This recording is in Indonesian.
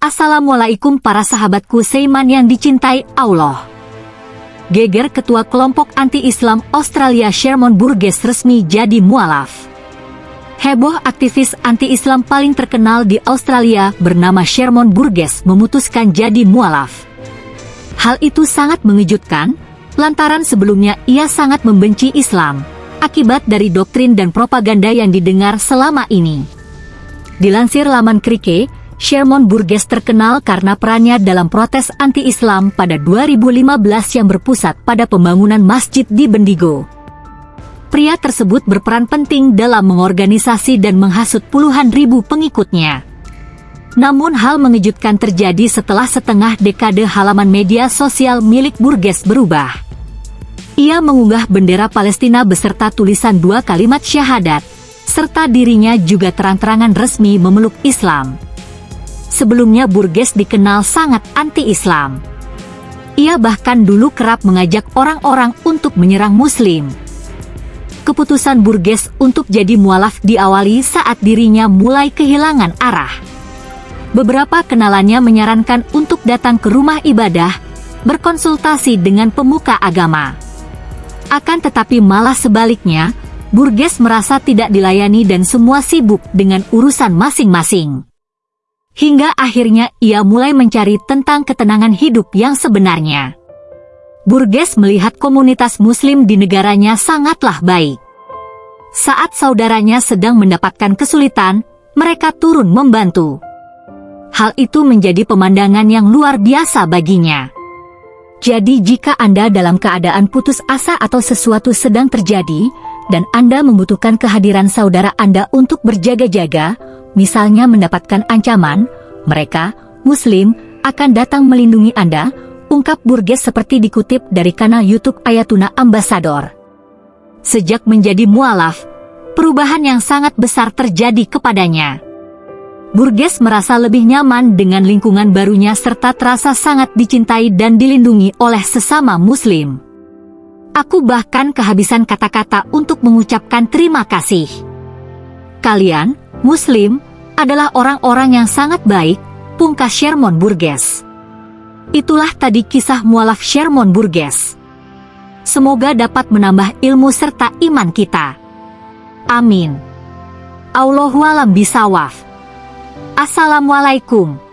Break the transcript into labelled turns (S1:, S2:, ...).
S1: Assalamualaikum para sahabatku Seiman yang dicintai Allah. Geger ketua kelompok anti-Islam Australia Sherman Burgess resmi jadi mualaf. Heboh aktivis anti-Islam paling terkenal di Australia bernama Sherman Burgess memutuskan jadi mualaf. Hal itu sangat mengejutkan, lantaran sebelumnya ia sangat membenci Islam, akibat dari doktrin dan propaganda yang didengar selama ini. Dilansir laman Krike, Sherman Burgess terkenal karena perannya dalam protes anti-Islam pada 2015 yang berpusat pada pembangunan masjid di Bendigo. Pria tersebut berperan penting dalam mengorganisasi dan menghasut puluhan ribu pengikutnya. Namun hal mengejutkan terjadi setelah setengah dekade halaman media sosial milik Burgess berubah. Ia mengunggah bendera Palestina beserta tulisan dua kalimat syahadat, serta dirinya juga terang-terangan resmi memeluk Islam. Sebelumnya Burgess dikenal sangat anti-Islam. Ia bahkan dulu kerap mengajak orang-orang untuk menyerang Muslim. Keputusan Burgess untuk jadi mualaf diawali saat dirinya mulai kehilangan arah. Beberapa kenalannya menyarankan untuk datang ke rumah ibadah, berkonsultasi dengan pemuka agama. Akan tetapi malah sebaliknya, Burgess merasa tidak dilayani dan semua sibuk dengan urusan masing-masing. Hingga akhirnya ia mulai mencari tentang ketenangan hidup yang sebenarnya. Burgess melihat komunitas muslim di negaranya sangatlah baik. Saat saudaranya sedang mendapatkan kesulitan, mereka turun membantu. Hal itu menjadi pemandangan yang luar biasa baginya. Jadi jika Anda dalam keadaan putus asa atau sesuatu sedang terjadi, dan Anda membutuhkan kehadiran saudara Anda untuk berjaga-jaga, misalnya mendapatkan ancaman, mereka, Muslim, akan datang melindungi Anda, ungkap Burgess seperti dikutip dari kanal YouTube Ayatuna Ambassador. Sejak menjadi mualaf, perubahan yang sangat besar terjadi kepadanya. Burgess merasa lebih nyaman dengan lingkungan barunya serta terasa sangat dicintai dan dilindungi oleh sesama muslim. Aku bahkan kehabisan kata-kata untuk mengucapkan terima kasih. Kalian, Muslim, adalah orang-orang yang sangat baik, pungkas Sherman Burgess. Itulah tadi kisah mualaf Sherman Burgess. Semoga dapat menambah ilmu serta iman kita. Amin. Allahualam bisawaf. Assalamualaikum.